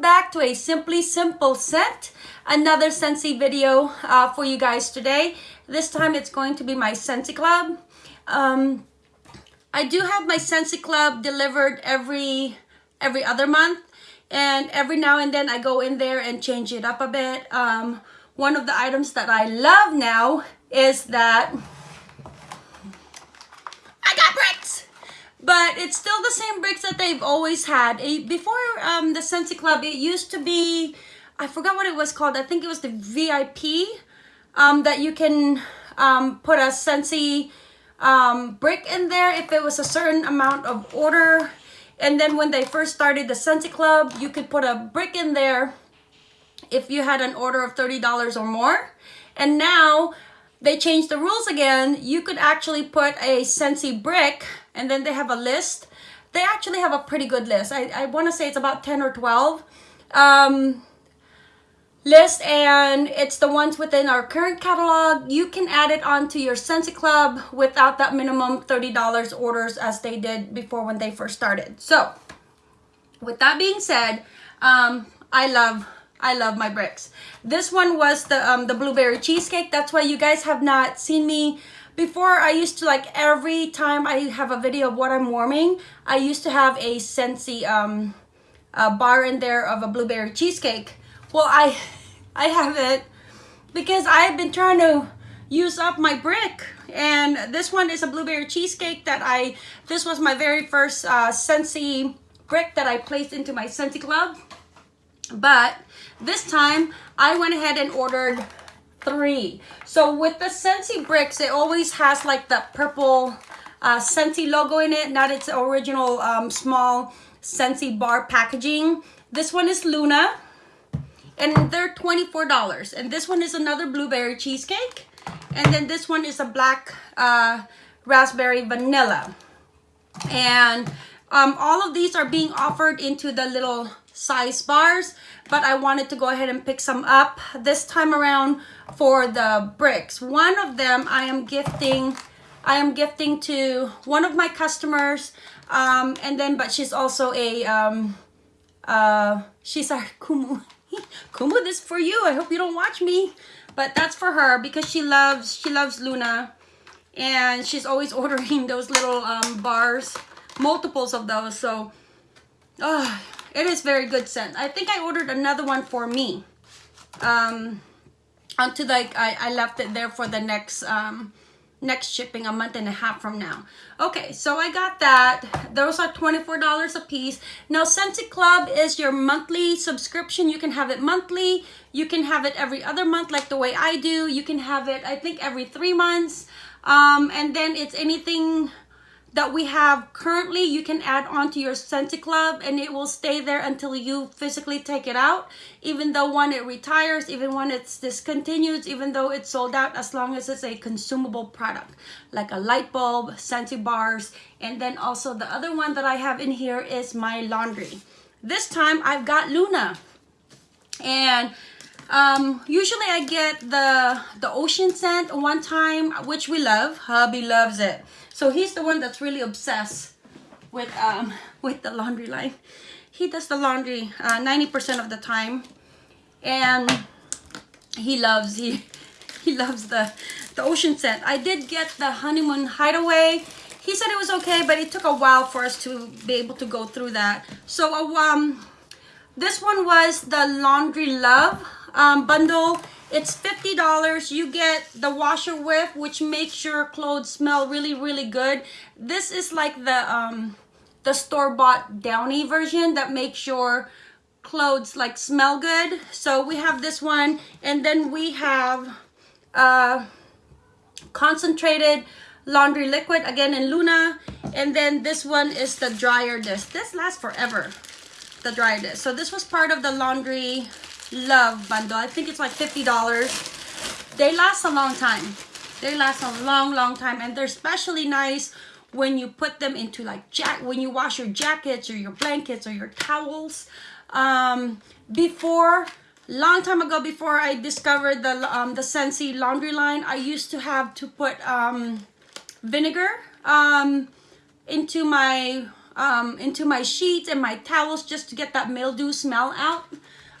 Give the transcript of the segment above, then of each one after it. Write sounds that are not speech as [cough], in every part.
back to a Simply Simple Scent. Another Scentsy video uh, for you guys today. This time it's going to be my Scentsy Club. Um, I do have my Scentsy Club delivered every every other month. And every now and then I go in there and change it up a bit. Um, one of the items that I love now is that I got bricks! But it's still the same bricks that they've always had. Before um, the Scentsy Club, it used to be, I forgot what it was called. I think it was the VIP um, that you can um, put a Scentsy um, brick in there if it was a certain amount of order. And then when they first started the Scentsy Club, you could put a brick in there if you had an order of $30 or more. And now they changed the rules again. You could actually put a Scentsy brick and then they have a list. They actually have a pretty good list. I, I want to say it's about 10 or 12 um, list and it's the ones within our current catalog. You can add it onto your Scentsy Club without that minimum $30 orders as they did before when they first started. So with that being said, um, I love I love my bricks. This one was the um, the blueberry cheesecake. That's why you guys have not seen me before. I used to like every time I have a video of what I'm warming, I used to have a Scentsy um, a bar in there of a blueberry cheesecake. Well, I [laughs] I have it because I've been trying to use up my brick and this one is a blueberry cheesecake that I this was my very first uh, Scentsy brick that I placed into my Scentsy club but this time, I went ahead and ordered three. So with the Scentsy bricks, it always has like the purple uh, Scentsy logo in it, not its original um, small Scentsy bar packaging. This one is Luna, and they're $24. And this one is another blueberry cheesecake. And then this one is a black uh, raspberry vanilla. And um, all of these are being offered into the little size bars but I wanted to go ahead and pick some up this time around for the bricks. One of them I am gifting I am gifting to one of my customers um, and then but she's also a um, uh, she's our [laughs] Kumu. Kumu this for you. I hope you don't watch me. But that's for her because she loves she loves Luna. And she's always [laughs] ordering those little um, bars multiples of those. So oh it is very good scent. I think I ordered another one for me. Um, until like I, I left it there for the next um, next shipping a month and a half from now. Okay, so I got that. Those are $24 a piece. Now, Scentsy Club is your monthly subscription. You can have it monthly. You can have it every other month like the way I do. You can have it, I think, every three months. Um, and then it's anything that we have currently you can add on to your Scentsy Club and it will stay there until you physically take it out. Even though when it retires even when it's discontinued even though it's sold out as long as it's a consumable product like a light bulb Scentsy bars and then also the other one that I have in here is my laundry. This time I've got Luna and um, usually I get the the ocean scent one time which we love hubby loves it so he's the one that's really obsessed with um, [laughs] with the laundry line. He does the laundry 90% uh, of the time. And he loves he [laughs] he loves the the ocean scent. I did get the honeymoon hideaway. He said it was okay, but it took a while for us to be able to go through that. So um, this one was the laundry love um, bundle it's $50. You get the washer whiff, which makes your clothes smell really, really good. This is like the um, the store-bought Downy version that makes your clothes like smell good. So we have this one, and then we have uh, concentrated laundry liquid again in Luna, and then this one is the dryer disc. This lasts forever, the dryer disc. So this was part of the laundry love bundle. I think it's like $50. They last a long time. They last a long, long time. And they're especially nice when you put them into like jack when you wash your jackets or your blankets or your towels. Um, before long time ago before I discovered the um, the Scentsy laundry line I used to have to put um, vinegar um, into my um, into my sheets and my towels just to get that mildew smell out.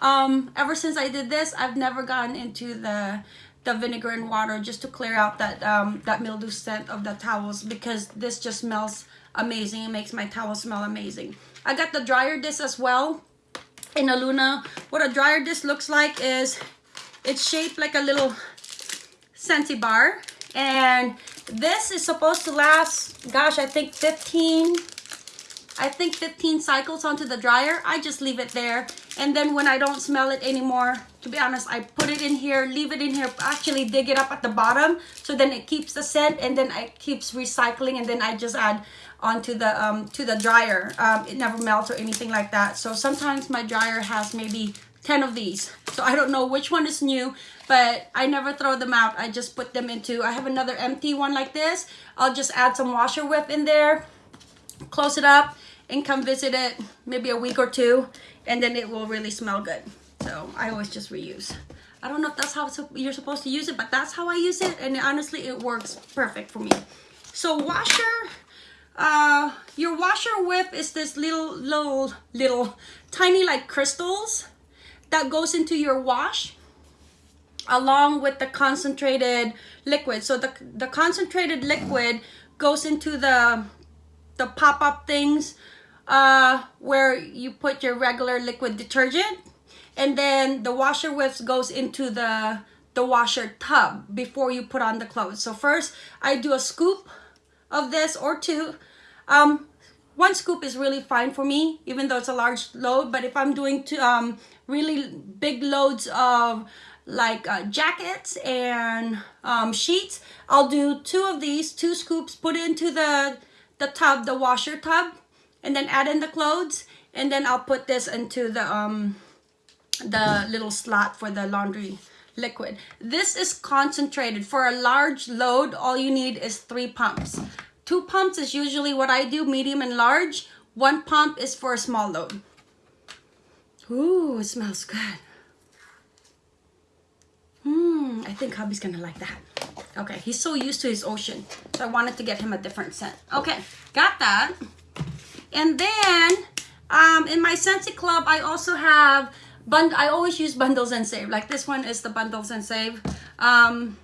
Um, ever since I did this, I've never gotten into the the vinegar and water just to clear out that um, that mildew scent of the towels because this just smells amazing. It makes my towel smell amazing. I got the dryer disc as well in a Luna. What a dryer disc looks like is it's shaped like a little Scentsy bar. And this is supposed to last, gosh, I think 15, I think 15 cycles onto the dryer. I just leave it there. And then when I don't smell it anymore, to be honest, I put it in here, leave it in here, actually dig it up at the bottom. So then it keeps the scent and then it keeps recycling and then I just add onto the um, to the dryer. Um, it never melts or anything like that. So sometimes my dryer has maybe 10 of these. So I don't know which one is new, but I never throw them out. I just put them into, I have another empty one like this. I'll just add some washer whip in there, close it up, and come visit it maybe a week or two, and then it will really smell good. So I always just reuse. I don't know if that's how you're supposed to use it, but that's how I use it, and honestly, it works perfect for me. So washer, uh, your washer whip is this little, little, little, tiny like crystals that goes into your wash along with the concentrated liquid. So the, the concentrated liquid goes into the, the pop-up things uh, where you put your regular liquid detergent and then the washer whips goes into the the washer tub before you put on the clothes. So first I do a scoop of this or two. Um, one scoop is really fine for me, even though it's a large load. But if I'm doing to, um, really big loads of like uh, jackets and um, sheets, I'll do two of these, two scoops, put into the, the tub, the washer tub, and then add in the clothes. And then I'll put this into the, um, the little slot for the laundry liquid. This is concentrated. For a large load, all you need is three pumps. Two pumps is usually what I do, medium and large. One pump is for a small load. Ooh, it smells good. Hmm, I think hubby's gonna like that. Okay, he's so used to his ocean. So I wanted to get him a different scent. Okay, got that. And then, um, in my Scentsy Club, I also have, bund I always use bundles and save. Like this one is the bundles and save. Um,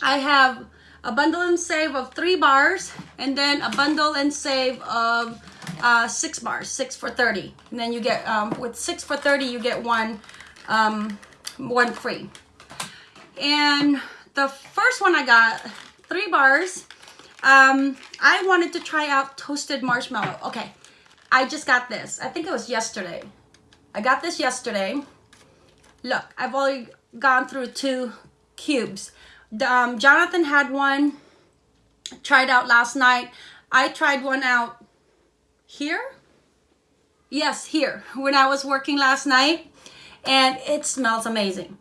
I have a bundle and save of three bars, and then a bundle and save of uh, six bars, six for 30. And then you get, um, with six for 30, you get one, um, one free. And the first one I got, three bars, um, I wanted to try out toasted marshmallow. Okay, I just got this. I think it was yesterday. I got this yesterday. Look, I've already gone through two cubes um, Jonathan had one tried out last night. I tried one out here. Yes, here when I was working last night and it smells amazing.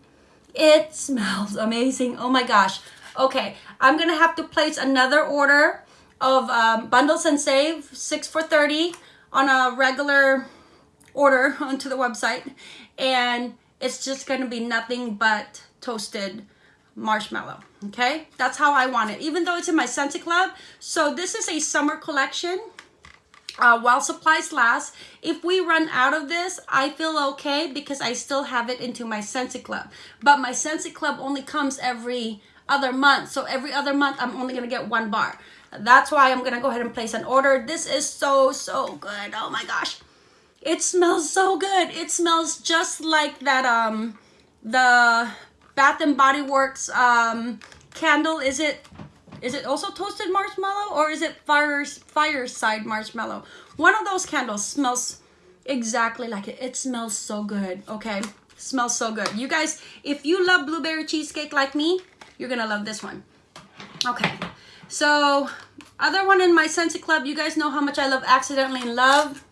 It smells amazing. Oh my gosh. Okay, I'm gonna have to place another order of um, bundles and save six for 30 on a regular order [laughs] onto the website. And it's just gonna be nothing but toasted marshmallow okay? That's how I want it even though it's in my Scentsy Club. So this is a summer collection. Uh, while supplies last if we run out of this I feel okay because I still have it into my Scentsy Club. But my Scentsy Club only comes every other month so every other month I'm only gonna get one bar that's why I'm gonna go ahead and place an order this is so so good oh my gosh it smells so good it smells just like that um the Bath and Body Works um, candle. Is it is it also toasted marshmallow or is it fire, fireside marshmallow? One of those candles smells exactly like it. It smells so good, okay? Smells so good. You guys, if you love blueberry cheesecake like me, you're gonna love this one. Okay, so other one in my Scentsy Club, you guys know how much I love Accidentally in Love?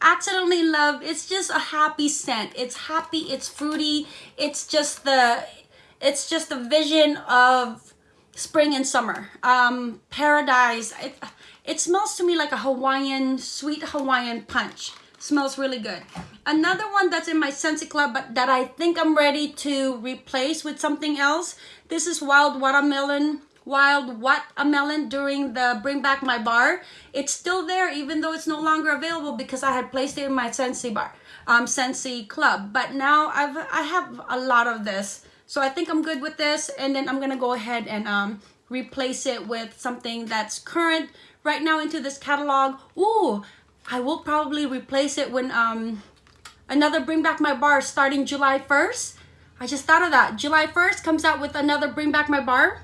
Accidentally in love it's just a happy scent. It's happy it's fruity it's just the it's just the vision of spring and summer. Um paradise it, it smells to me like a hawaiian sweet hawaiian punch smells really good. Another one that's in my Scentsy Club but that I think I'm ready to replace with something else. This is wild watermelon wild watermelon during the bring back my bar. It's still there even though it's no longer available because i had placed it in my Scentsy bar um Scentsy club. But now i've i have a lot of this so i think i'm good with this and then i'm gonna go ahead and um replace it with something that's current right now into this catalog. Ooh, i will probably replace it when um another bring back my bar starting july 1st I just thought of that. July 1st comes out with another Bring Back My Bar.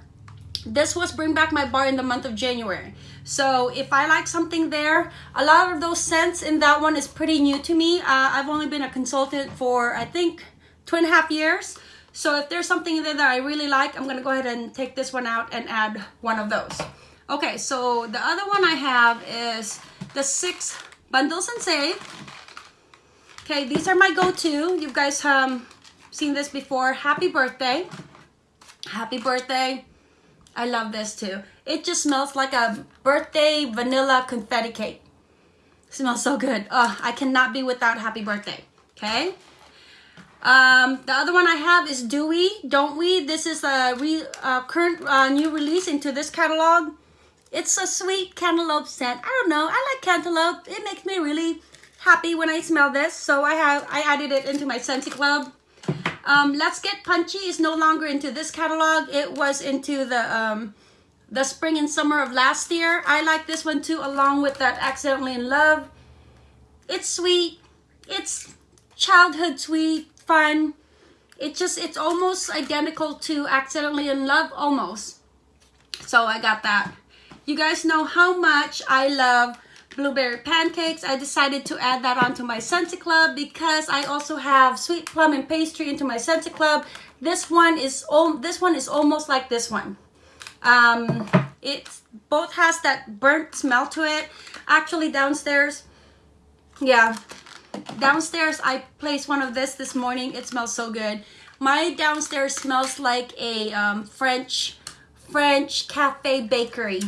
This was bring back my bar in the month of January. So if I like something there a lot of those scents in that one is pretty new to me. Uh, I've only been a consultant for I think two and a half years. So if there's something in there that I really like I'm gonna go ahead and take this one out and add one of those. Okay so the other one I have is the six bundles and save okay these are my go-to you guys um seen this before happy birthday happy birthday I love this too. It just smells like a birthday vanilla confetti cake. It smells so good. Oh, I cannot be without happy birthday. Okay. Um, the other one I have is Dewy, Don't We? This is a re, uh, current uh, new release into this catalog. It's a sweet cantaloupe scent. I don't know. I like cantaloupe. It makes me really happy when I smell this. So I have I added it into my Scentsy Club. Um, Let's Get Punchy is no longer into this catalog. It was into the um, the spring and summer of last year. I like this one too, along with that Accidentally in Love. It's sweet. It's childhood sweet, fun. It just, it's almost identical to Accidentally in Love, almost. So I got that. You guys know how much I love blueberry pancakes. I decided to add that onto my Scentsy Club because I also have sweet plum and pastry into my Scentsy Club. This one is this one is almost like this one. Um, it both has that burnt smell to it. Actually downstairs, yeah, downstairs I placed one of this this morning. It smells so good. My downstairs smells like a um, French French cafe bakery.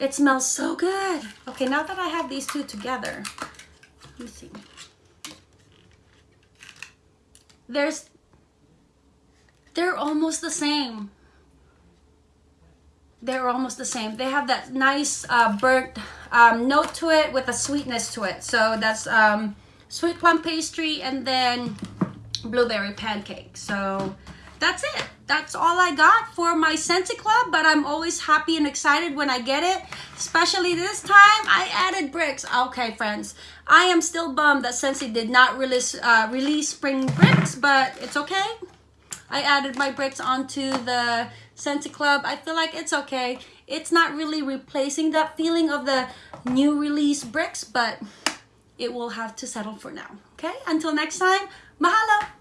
It smells so good. Okay, now that I have these two together, let me see. There's, they're almost the same. They're almost the same. They have that nice uh, burnt um, note to it with a sweetness to it. So that's um, sweet plum pastry and then blueberry pancake. So that's it. That's all I got for my Scentsy Club, but I'm always happy and excited when I get it. Especially this time, I added bricks. Okay, friends, I am still bummed that Scentsy did not release, uh, release spring bricks, but it's okay. I added my bricks onto the Scentsy Club. I feel like it's okay. It's not really replacing that feeling of the new release bricks, but it will have to settle for now. Okay, until next time, mahalo!